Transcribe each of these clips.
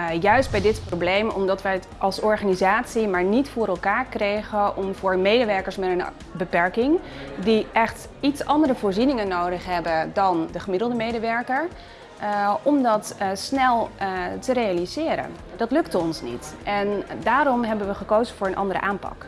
Uh, juist bij dit probleem omdat wij het als organisatie maar niet voor elkaar kregen om voor medewerkers met een beperking die echt iets andere voorzieningen nodig hebben dan de gemiddelde medewerker, uh, om dat uh, snel te realiseren. Dat lukte ons niet en daarom hebben we gekozen voor een andere aanpak.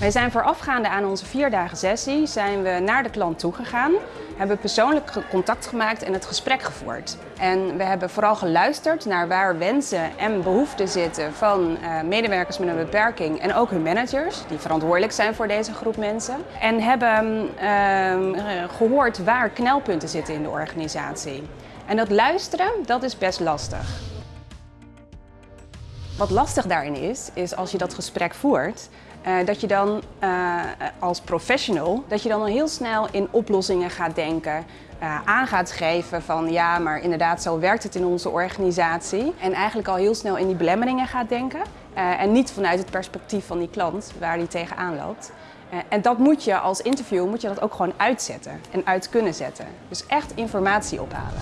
Wij zijn voorafgaande aan onze vierdagen sessie zijn we naar de klant toegegaan, hebben persoonlijk contact gemaakt en het gesprek gevoerd. En we hebben vooral geluisterd naar waar wensen en behoeften zitten van uh, medewerkers met een beperking en ook hun managers, die verantwoordelijk zijn voor deze groep mensen. En hebben uh, gehoord waar knelpunten zitten in de organisatie. En dat luisteren, dat is best lastig. Wat lastig daarin is, is als je dat gesprek voert, uh, dat je dan uh, als professional, dat je dan al heel snel in oplossingen gaat denken. Uh, aan gaat geven van ja, maar inderdaad zo werkt het in onze organisatie. En eigenlijk al heel snel in die belemmeringen gaat denken. en niet vanuit het perspectief van die klant waar die tegenaan loopt. en dat moet je als interview moet je dat ook gewoon uitzetten en uit kunnen zetten. Dus echt informatie ophalen.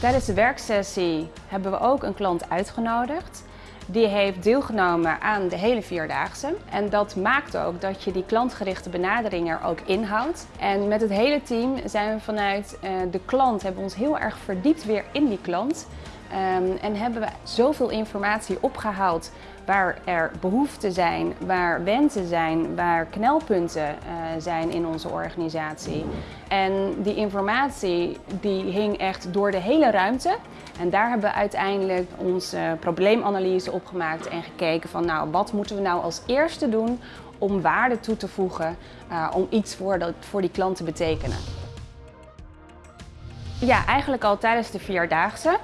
Tijdens de werksessie hebben we ook een klant uitgenodigd. Die heeft deelgenomen aan de hele Vierdaagse. En dat maakt ook dat je die klantgerichte benadering er ook inhoudt. En met het hele team zijn we vanuit uh, de klant, hebben ons heel erg verdiept weer in die klant. Um, en hebben we zoveel informatie opgehaald waar er behoeften zijn, waar wensen zijn, waar knelpunten uh, zijn in onze organisatie. En die informatie die hing echt door de hele ruimte. En daar hebben we uiteindelijk onze probleemanalyse opgemaakt en gekeken van nou, wat moeten we nou als eerste doen om waarde toe te voegen, uh, om iets voor, dat, voor die klant te betekenen. Ja, eigenlijk al tijdens de Vierdaagse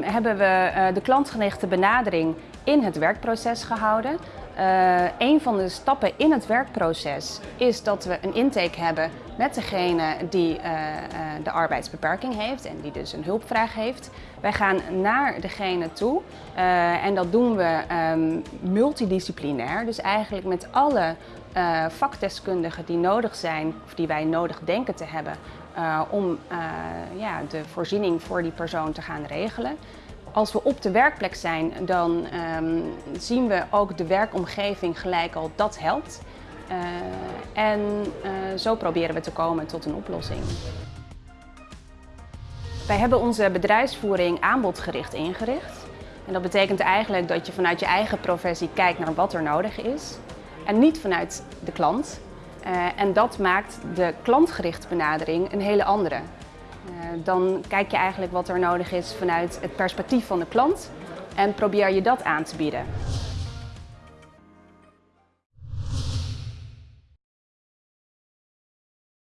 hebben we uh, de klantgerichte benadering in het werkproces gehouden. Uh, een van de stappen in het werkproces is dat we een intake hebben met degene die uh, uh, de arbeidsbeperking heeft en die dus een hulpvraag heeft. Wij gaan naar degene toe en dat doen we um, multidisciplinair, dus eigenlijk met alle vakdeskundigen die nodig zijn of die wij nodig denken te hebben om ja, de voorziening voor die persoon te gaan regelen. Als we op de werkplek zijn, dan um, zien we ook de werkomgeving gelijk al dat helpt. Uh, en uh, zo proberen we te komen tot een oplossing. Wij hebben onze bedrijfsvoering aanbodgericht ingericht. En dat betekent eigenlijk dat je vanuit je eigen professie kijkt naar wat er nodig is. En niet vanuit de klant. Uh, en dat maakt de klantgerichte benadering een hele andere. Uh, dan kijk je eigenlijk wat er nodig is vanuit het perspectief van de klant en probeer je dat aan te bieden.